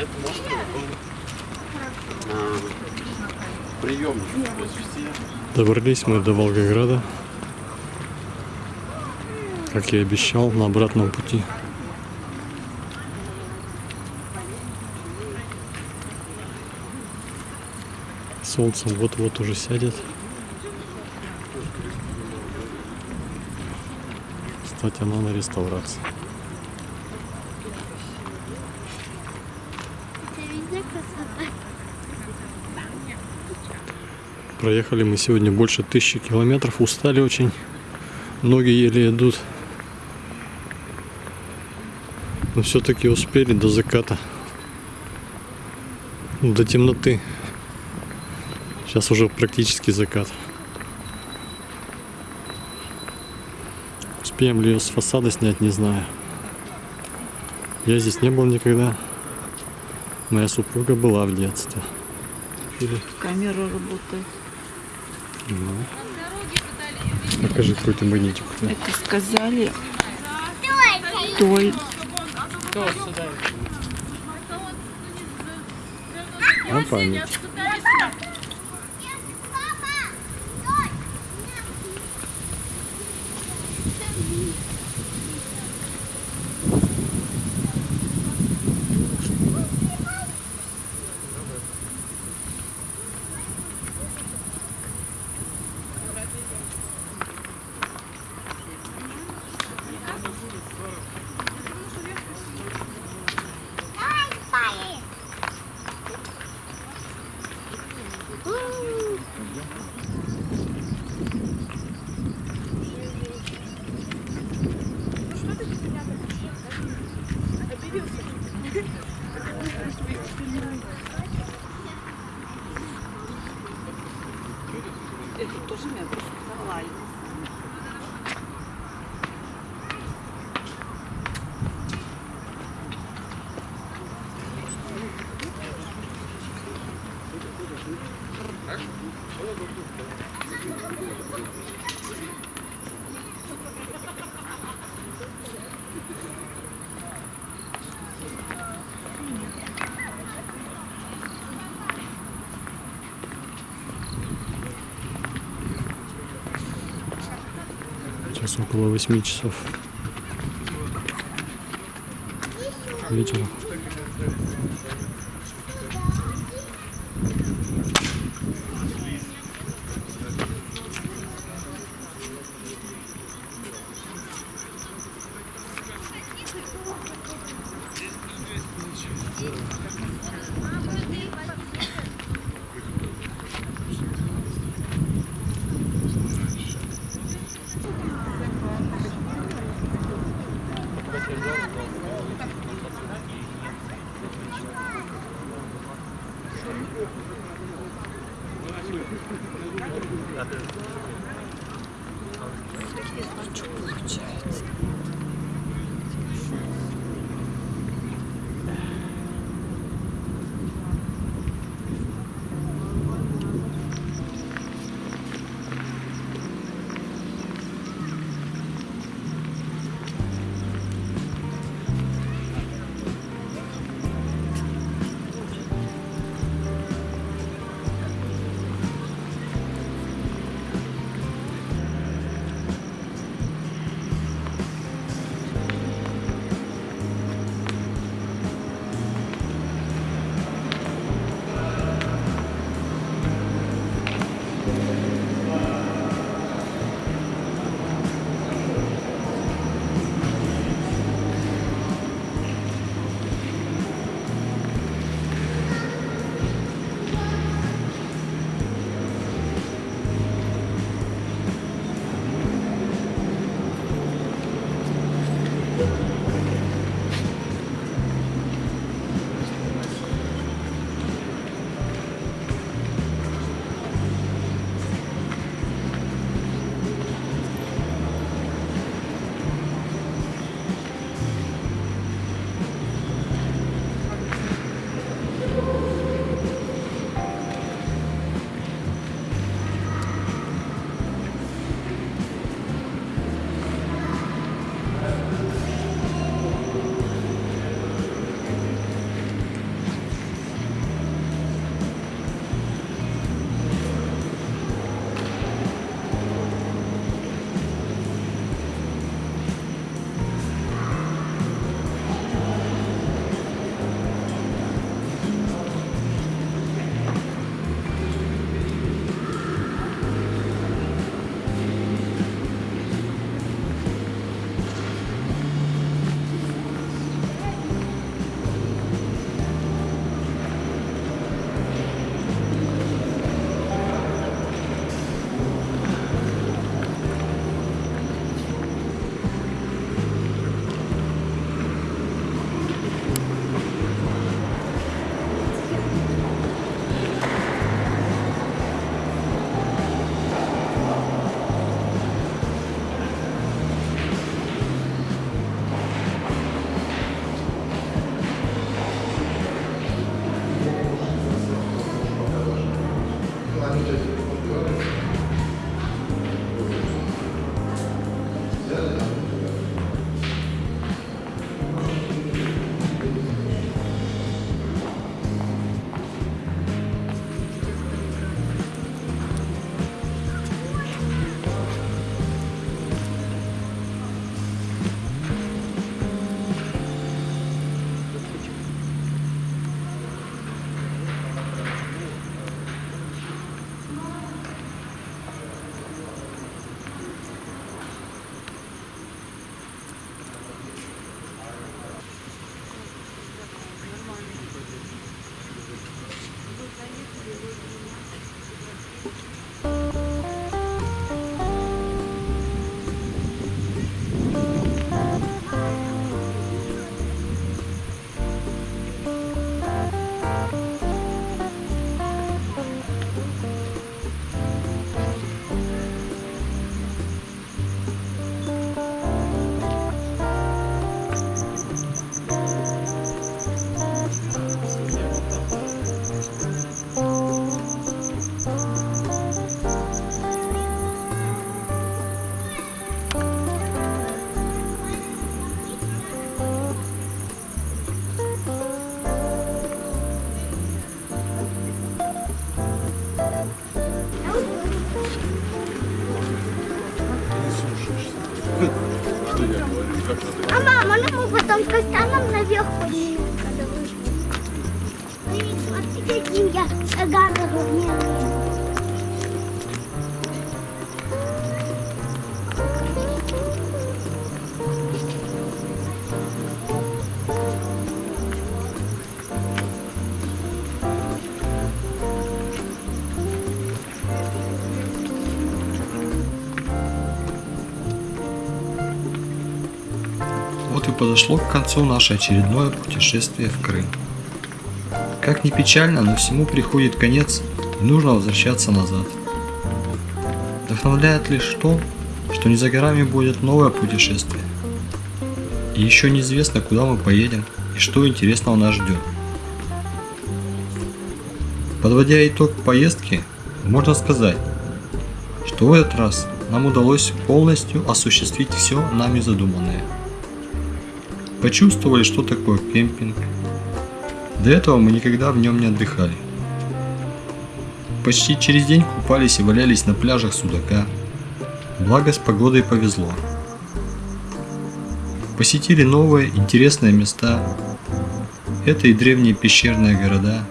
И на этом острове был э, приемник. То есть все Добрались мы до Волгограда. Как я и обещал, на обратном пути. Солнце вот-вот уже сядет. Кстати, она на реставрации. Проехали мы сегодня больше тысячи километров, устали очень. Ноги еле идут. Но все-таки успели до заката. До темноты. Сейчас уже практически закат. Успеем ли ее с фасада снять, не знаю. Я здесь не был никогда. Моя супруга была в детстве. Или Камера работает. ну. Покажи какой-то магнитик. Это сказали той. На память. Это Сейчас около 8 часов вечера. Что получается? 네. Потом кастаном наверх поднимем, когда вышли. Смотри, каким я шагам размерный. Подошло к концу наше очередное путешествие в Крым. Как ни печально, но всему приходит конец, и нужно возвращаться назад. Вдохновляет лишь то, что не за горами будет новое путешествие. И еще неизвестно, куда мы поедем и что интересного нас ждет. Подводя итог поездки, можно сказать, что в этот раз нам удалось полностью осуществить все нами задуманное. Почувствовали, что такое кемпинг. До этого мы никогда в нем не отдыхали. Почти через день купались и валялись на пляжах Судака. Благо с погодой повезло. Посетили новые интересные места. Это и древние пещерные города,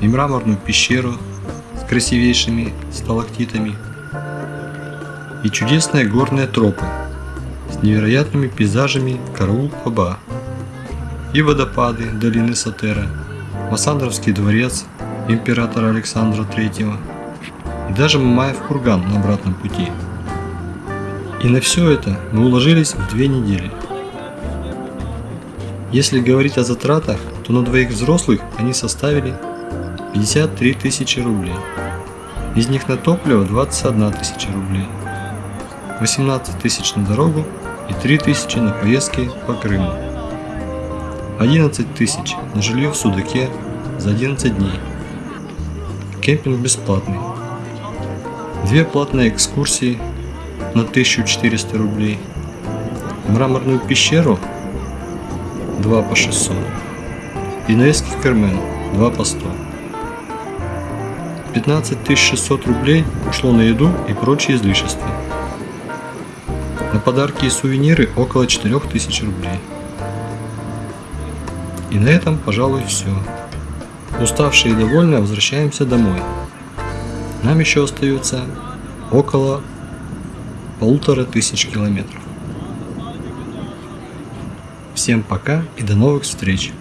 и мраморную пещеру с красивейшими сталактитами, и чудесные горные тропы невероятными пейзажами Караул-Хаба, и водопады долины Сатера, Массандровский дворец императора Александра III, и даже Мамаев курган на обратном пути. И на все это мы уложились в две недели. Если говорить о затратах, то на двоих взрослых они составили 53 тысячи рублей. Из них на топливо 21 тысяча рублей. 18 тысяч на дорогу и 3 тысячи на поездки по Крыму. 11 тысяч на жилье в Судаке за 11 дней. Кемпинг бесплатный. Две платные экскурсии на 1400 рублей. Мраморную пещеру 2 по 600. И наездки в Кермен 2 по 100. 15 600 рублей ушло на еду и прочие излишества. На подарки и сувениры около 4000 рублей. И на этом, пожалуй, все. Уставшие и довольные возвращаемся домой. Нам еще остается около полутора тысяч километров. Всем пока и до новых встреч!